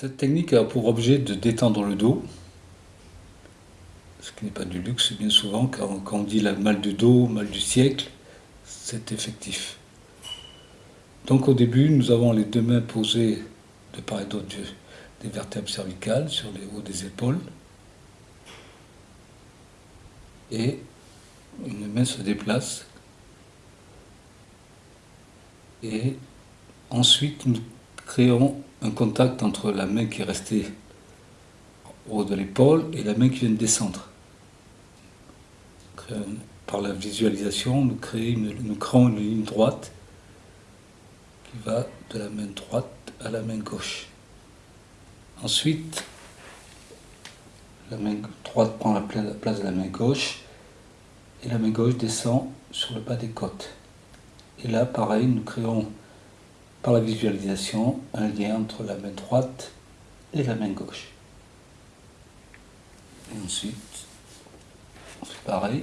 Cette technique a pour objet de détendre le dos, ce qui n'est pas du luxe, bien souvent, quand, on dit la mal de dos, mal du siècle, c'est effectif. Donc au début, nous avons les deux mains posées de part et d'autre des vertèbres cervicales sur les hauts des épaules. Et une main se déplace. Et ensuite, nous créons un contact entre la main qui est restée au haut de l'épaule et la main qui vient de descendre. Par la visualisation, nous, nous créons une ligne droite qui va de la main droite à la main gauche. Ensuite, la main droite prend la place de la main gauche et la main gauche descend sur le bas des côtes. Et là, pareil, nous créons par la visualisation un lien entre la main droite et la main gauche. Et ensuite, on fait pareil,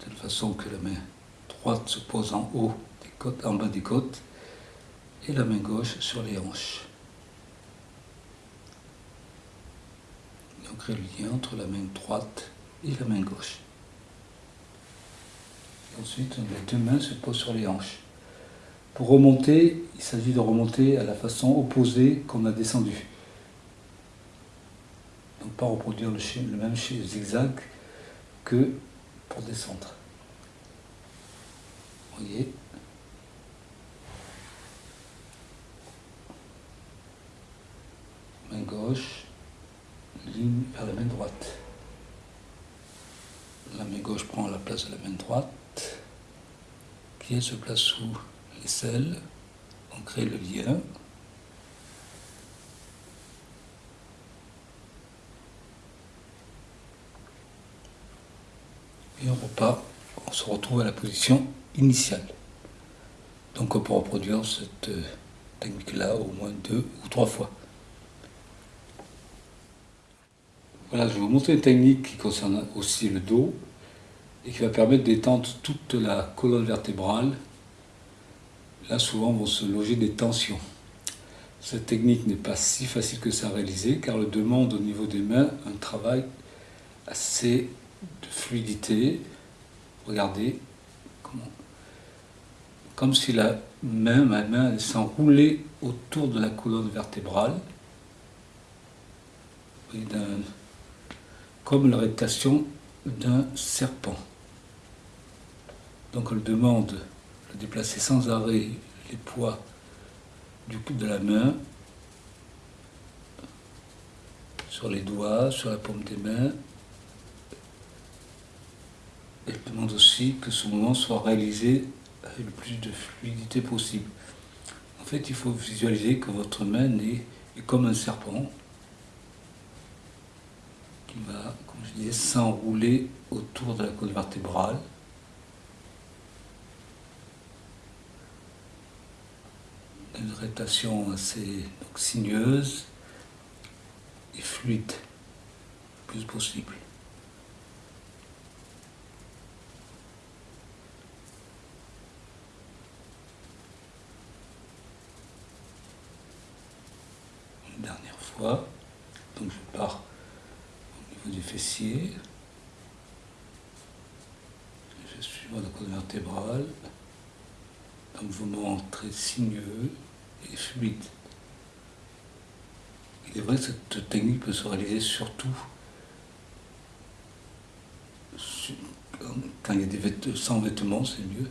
de telle façon que la main droite se pose en haut des côtes, en bas des côtes, et la main gauche sur les hanches. Et on crée le lien entre la main droite et la main gauche. Ensuite, les deux mains se posent sur les hanches. Pour remonter, il s'agit de remonter à la façon opposée qu'on a descendu. Donc pas reproduire le, le même zigzag que pour descendre. Vous voyez? Main gauche, ligne vers la main droite. La main gauche prend la place de la main droite, qui se place sous on crée le lien. Et on repart, on se retrouve à la position initiale. Donc on peut reproduire cette euh, technique-là au moins deux ou trois fois. Voilà, je vais vous montrer une technique qui concerne aussi le dos et qui va permettre d'étendre toute la colonne vertébrale là souvent vont se loger des tensions. Cette technique n'est pas si facile que ça à réaliser car elle demande au niveau des mains un travail assez de fluidité. Regardez, comme si la main, ma main s'enroulait autour de la colonne vertébrale, comme la réputation d'un serpent. Donc elle demande déplacer sans arrêt les poids du coup de la main sur les doigts, sur la paume des mains. Elle demande aussi que ce mouvement soit réalisé avec le plus de fluidité possible. En fait, il faut visualiser que votre main est, comme un serpent qui va, comme je disais, s'enrouler autour de la colonne vertébrale une rétation assez sinueuse et fluide, le plus possible. Une dernière fois, donc je pars au niveau du fessier, je suis dans la colonne vertébrale, un mouvement très sinueux et fluide. Il est vrai que cette technique peut se réaliser surtout quand il y a des vêtements, sans vêtements, c'est mieux.